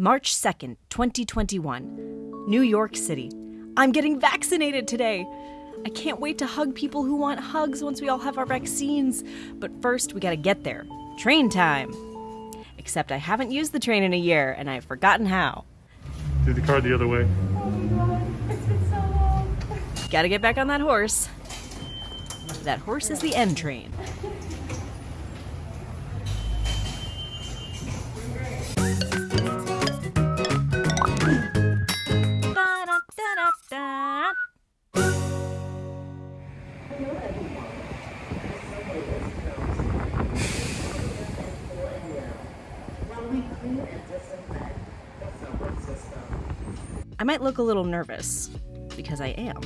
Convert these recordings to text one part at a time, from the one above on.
March 2nd, 2021, New York City. I'm getting vaccinated today. I can't wait to hug people who want hugs once we all have our vaccines. But first, we gotta get there. Train time. Except I haven't used the train in a year and I've forgotten how. Do the car the other way. Gotta get back on that horse. That horse is the N train. I might look a little nervous because I am.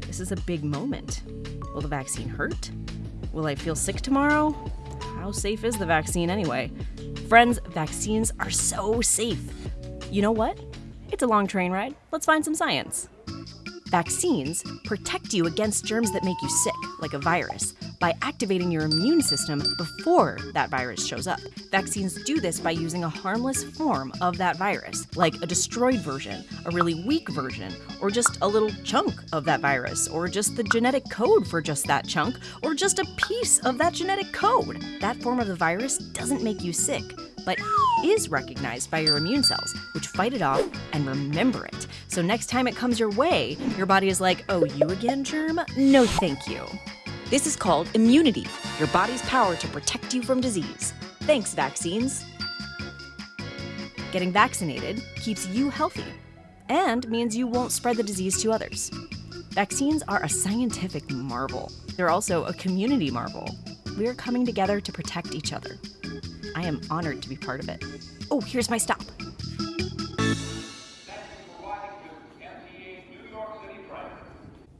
This is a big moment. Will the vaccine hurt? Will I feel sick tomorrow? How safe is the vaccine anyway? Friends, vaccines are so safe. You know what? It's a long train ride. Let's find some science. Vaccines protect you against germs that make you sick, like a virus, by activating your immune system before that virus shows up. Vaccines do this by using a harmless form of that virus, like a destroyed version, a really weak version, or just a little chunk of that virus, or just the genetic code for just that chunk, or just a piece of that genetic code. That form of the virus doesn't make you sick, but is recognized by your immune cells, which fight it off and remember it. So next time it comes your way, your body is like, oh, you again, germ? No, thank you. This is called immunity, your body's power to protect you from disease. Thanks, vaccines. Getting vaccinated keeps you healthy and means you won't spread the disease to others. Vaccines are a scientific marvel. They're also a community marvel. We are coming together to protect each other. I am honored to be part of it. Oh, here's my stop.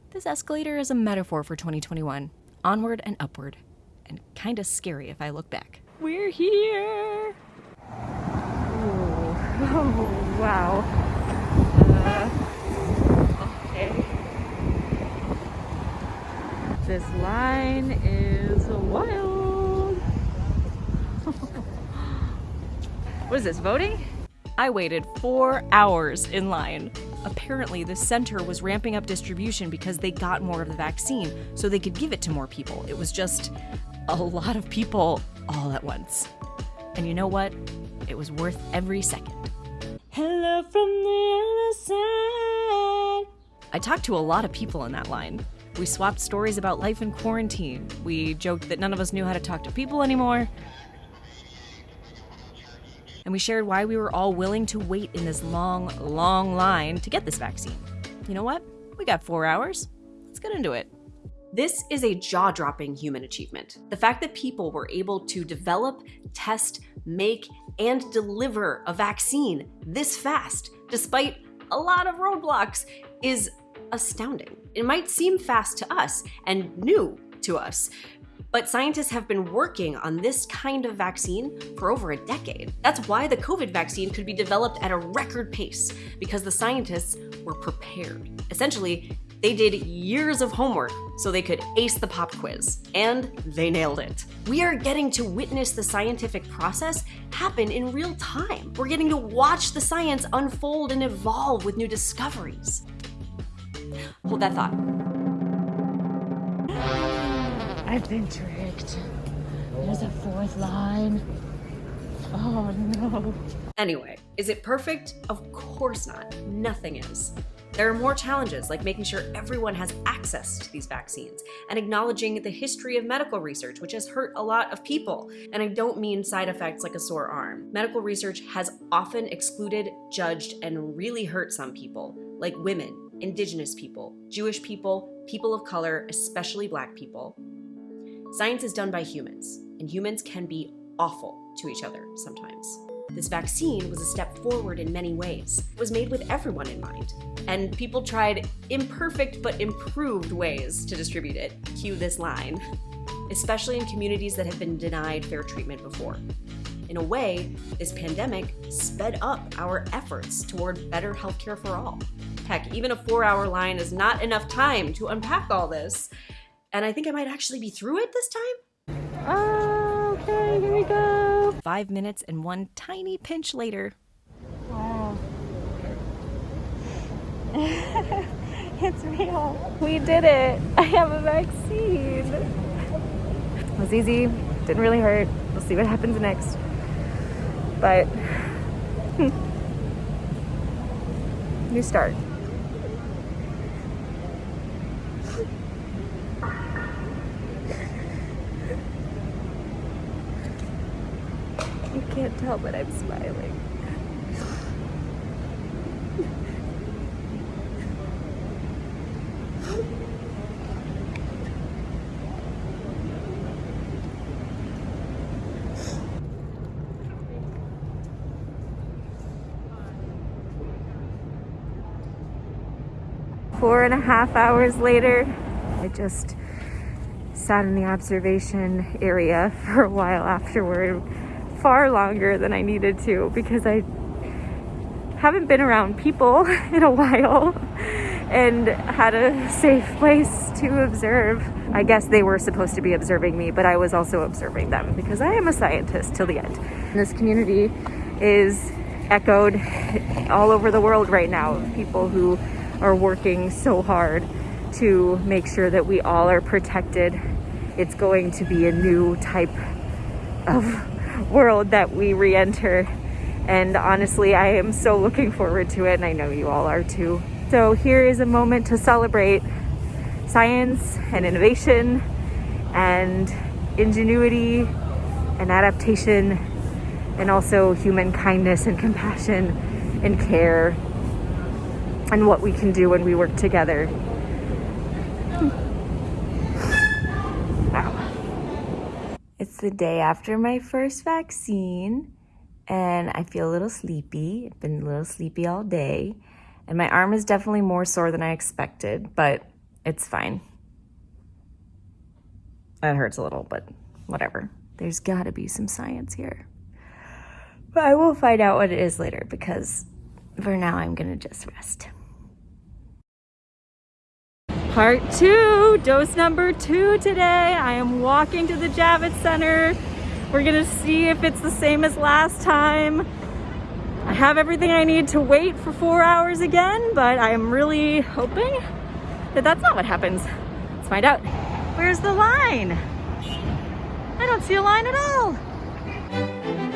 This escalator is a metaphor for 2021. Onward and upward. And kinda scary if I look back. We're here! Oh, wow. Uh, okay. This line is wild. what is this, voting? I waited four hours in line. Apparently, the center was ramping up distribution because they got more of the vaccine so they could give it to more people. It was just a lot of people all at once. And you know what? It was worth every second. Hello from the other side. I talked to a lot of people in that line. We swapped stories about life in quarantine. We joked that none of us knew how to talk to people anymore. And we shared why we were all willing to wait in this long, long line to get this vaccine. You know what? We got four hours. Let's get into it. This is a jaw dropping human achievement. The fact that people were able to develop, test, make, and deliver a vaccine this fast, despite a lot of roadblocks, is astounding. It might seem fast to us and new to us, but scientists have been working on this kind of vaccine for over a decade. That's why the COVID vaccine could be developed at a record pace, because the scientists were prepared. Essentially, they did years of homework so they could ace the pop quiz, and they nailed it. We are getting to witness the scientific process happen in real time. We're getting to watch the science unfold and evolve with new discoveries. Hold that thought. I've been tricked. There's a fourth line. Oh no. Anyway, is it perfect? Of course not. Nothing is. There are more challenges, like making sure everyone has access to these vaccines and acknowledging the history of medical research, which has hurt a lot of people. And I don't mean side effects like a sore arm. Medical research has often excluded, judged, and really hurt some people, like women, indigenous people, Jewish people, people of color, especially black people. Science is done by humans, and humans can be awful to each other sometimes. This vaccine was a step forward in many ways. It was made with everyone in mind, and people tried imperfect but improved ways to distribute it. Cue this line. Especially in communities that have been denied fair treatment before. In a way, this pandemic sped up our efforts toward better healthcare for all. Heck, even a four hour line is not enough time to unpack all this and I think I might actually be through it this time. Okay, here we go. Five minutes and one tiny pinch later. Wow. Oh. it's real. We did it. I have a vaccine. It was easy. Didn't really hurt. We'll see what happens next. But new start. Tell, but I'm smiling. Four and a half hours later, I just sat in the observation area for a while afterward, far longer than I needed to because I haven't been around people in a while and had a safe place to observe. I guess they were supposed to be observing me, but I was also observing them because I am a scientist till the end. This community is echoed all over the world right now. People who are working so hard to make sure that we all are protected. It's going to be a new type of world that we re enter. And honestly, I am so looking forward to it, and I know you all are too. So, here is a moment to celebrate science and innovation and ingenuity and adaptation, and also human kindness and compassion and care and what we can do when we work together. Wow. It's the day after my first vaccine, and I feel a little sleepy. I've been a little sleepy all day, and my arm is definitely more sore than I expected, but it's fine. It hurts a little, but whatever. There's gotta be some science here. But I will find out what it is later because for now I'm gonna just rest. Part two, dose number two today. I am walking to the Javits Center. We're gonna see if it's the same as last time. I have everything I need to wait for four hours again, but I am really hoping that that's not what happens. Let's find out. Where's the line? I don't see a line at all.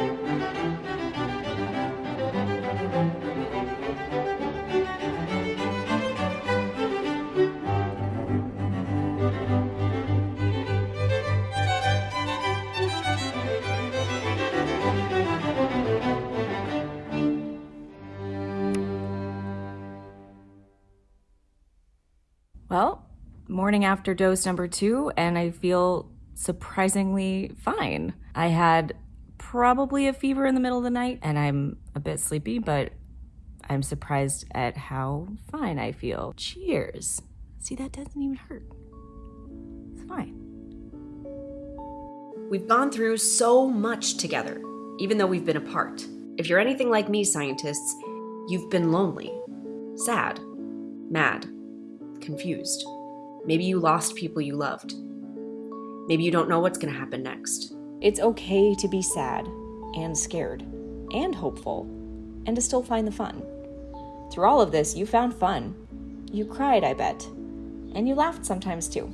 Well, morning after dose number two, and I feel surprisingly fine. I had probably a fever in the middle of the night, and I'm a bit sleepy, but I'm surprised at how fine I feel. Cheers. See, that doesn't even hurt. It's fine. We've gone through so much together, even though we've been apart. If you're anything like me, scientists, you've been lonely, sad, mad, confused. Maybe you lost people you loved. Maybe you don't know what's going to happen next. It's okay to be sad and scared and hopeful and to still find the fun. Through all of this, you found fun. You cried, I bet. And you laughed sometimes too.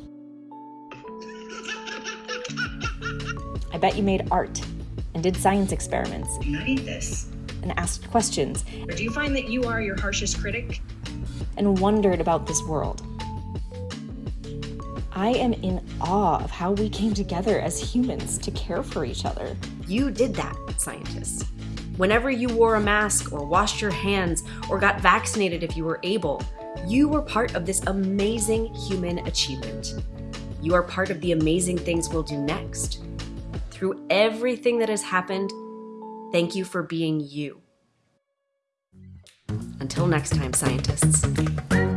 I bet you made art and did science experiments. Studied this. And asked questions. Or do you find that you are your harshest critic? And wondered about this world. I am in awe of how we came together as humans to care for each other. You did that, scientists. Whenever you wore a mask or washed your hands or got vaccinated if you were able, you were part of this amazing human achievement. You are part of the amazing things we'll do next. Through everything that has happened, thank you for being you. Until next time, scientists.